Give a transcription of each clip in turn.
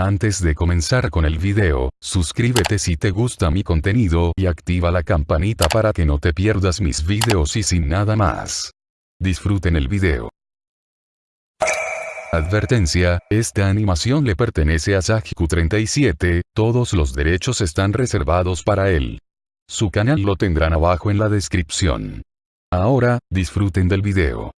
Antes de comenzar con el video, suscríbete si te gusta mi contenido y activa la campanita para que no te pierdas mis videos y sin nada más. Disfruten el video. Advertencia, esta animación le pertenece a Sajiku37, todos los derechos están reservados para él. Su canal lo tendrán abajo en la descripción. Ahora, disfruten del video.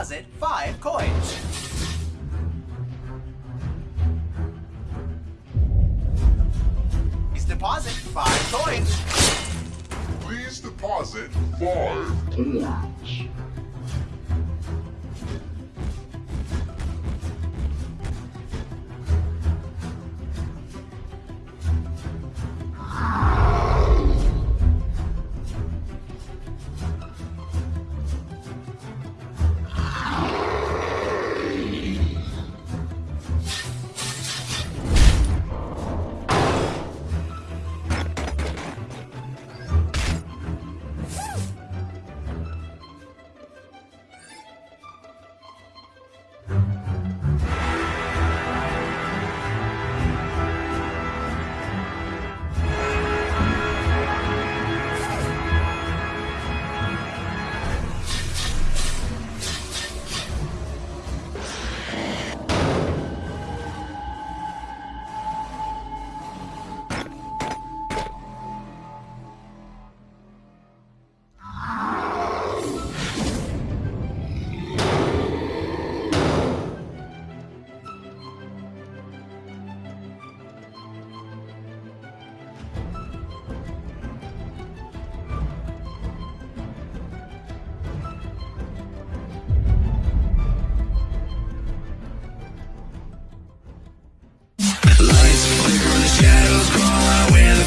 Deposit five coins. Please deposit five coins. Please deposit five.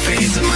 face of my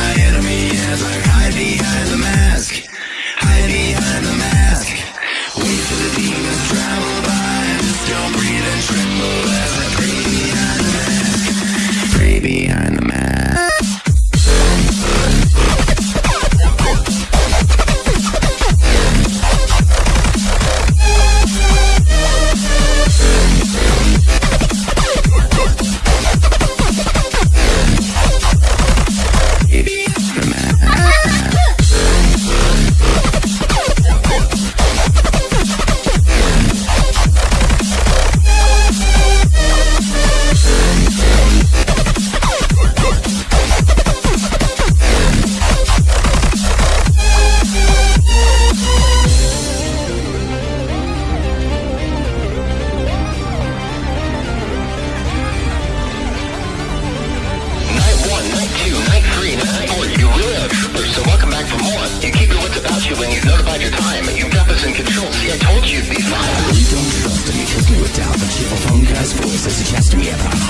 doubt But cheerful phone guy's voice as he chats to me about a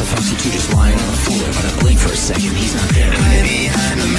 of fucks you two just lying on the floor But I blink for a second, he's not there. Hide behind the